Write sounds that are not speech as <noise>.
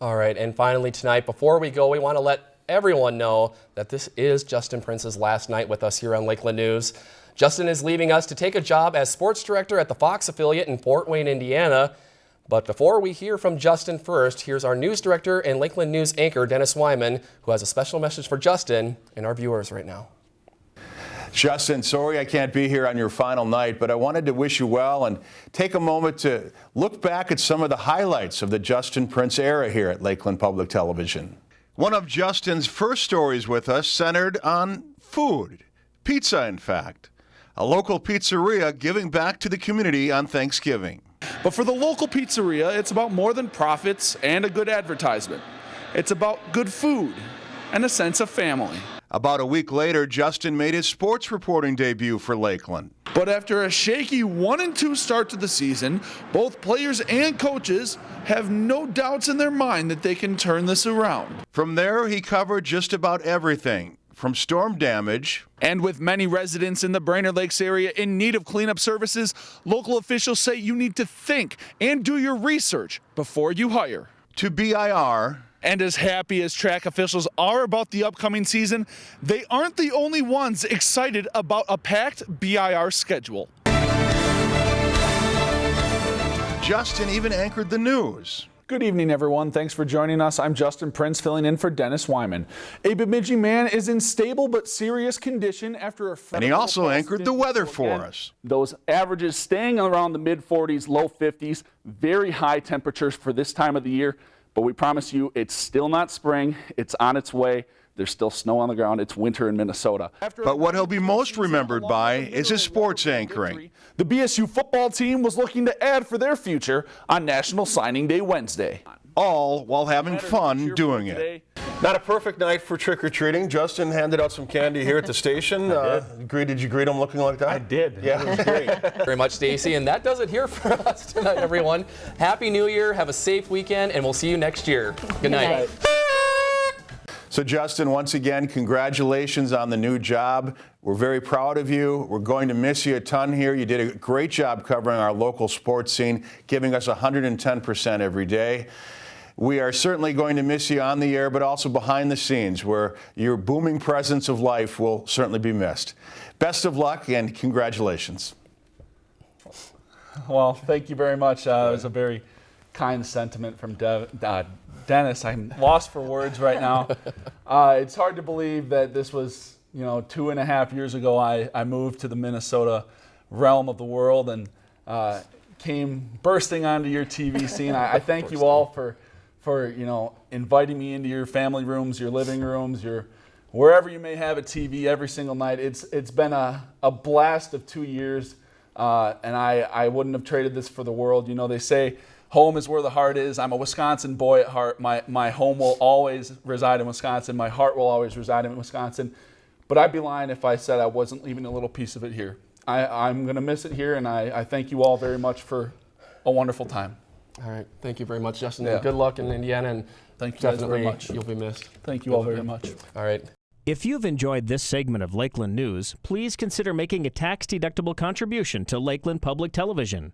All right, and finally tonight, before we go, we want to let everyone know that this is Justin Prince's last night with us here on Lakeland News. Justin is leaving us to take a job as sports director at the Fox affiliate in Fort Wayne, Indiana. But before we hear from Justin first, here's our news director and Lakeland News anchor, Dennis Weimann, who has a special message for Justin and our viewers right now. Justin, sorry I can't be here on your final night, but I wanted to wish you well and take a moment to look back at some of the highlights of the Justin Prince era here at Lakeland Public Television. One of Justin's first stories with us centered on food, pizza in fact. A local pizzeria giving back to the community on Thanksgiving. But for the local pizzeria, it's about more than profits and a good advertisement. It's about good food and a sense of family. About a week later, Justin made his sports reporting debut for Lakeland. But after a shaky 1 and 2 start to the season, both players and coaches have no doubts in their mind that they can turn this around. From there, he covered just about everything from storm damage. And with many residents in the Brainerd Lakes area in need of cleanup services, local officials say you need to think and do your research before you hire. To BIR, and as happy as track officials are about the upcoming season, they aren't the only ones excited about a packed BIR schedule. Justin even anchored the news. Good evening, everyone. Thanks for joining us. I'm Justin Prince, filling in for Dennis Weimann. A Bemidji man is in stable but serious condition after a And he also anchored the weather for us. Those averages staying around the mid 40s, low 50s, very high temperatures for this time of the year. But we promise you, it's still not spring. It's on its way. There's still snow on the ground. It's winter in Minnesota. But what he'll be most remembered by is his sports anchoring. The BSU football team was looking to add for their future on National Signing Day Wednesday. All while having fun doing it. Not a perfect night for trick or treating. Justin handed out some candy here at the <laughs> station. Uh, did. did you greet him looking like that? I did. Yeah, it was great. <laughs> Very much, Stacy. And that does it here for <laughs> us tonight, everyone. Happy New Year. Have a safe weekend, and we'll see you next year. Good night. Good night. So, Justin, once again, congratulations on the new job. We're very proud of you. We're going to miss you a ton here. You did a great job covering our local sports scene, giving us 110% every day. We are certainly going to miss you on the air, but also behind the scenes, where your booming presence of life will certainly be missed. Best of luck and congratulations. Well, thank you very much. Uh, it was a very kind sentiment from De uh, Dennis. I'm lost for words right now. <laughs> Uh, it's hard to believe that this was, you know, two and a half years ago. I, I moved to the Minnesota realm of the world and uh, came bursting onto your TV scene. I, I thank you all for for you know inviting me into your family rooms, your living rooms, your wherever you may have a TV every single night. It's it's been a, a blast of two years, uh, and I I wouldn't have traded this for the world. You know they say home is where the heart is. I'm a Wisconsin boy at heart. My my home will always reside in Wisconsin. My heart will always reside in Wisconsin. But I'd be lying if I said I wasn't leaving a little piece of it here. I, I'm going to miss it here, and I, I thank you all very much for a wonderful time. All right. Thank you very much, Justin. Yeah. good luck in Indiana. And Thank you definitely very much. You'll be missed. Thank you all very much. All right. If you've enjoyed this segment of Lakeland News, please consider making a tax-deductible contribution to Lakeland Public Television.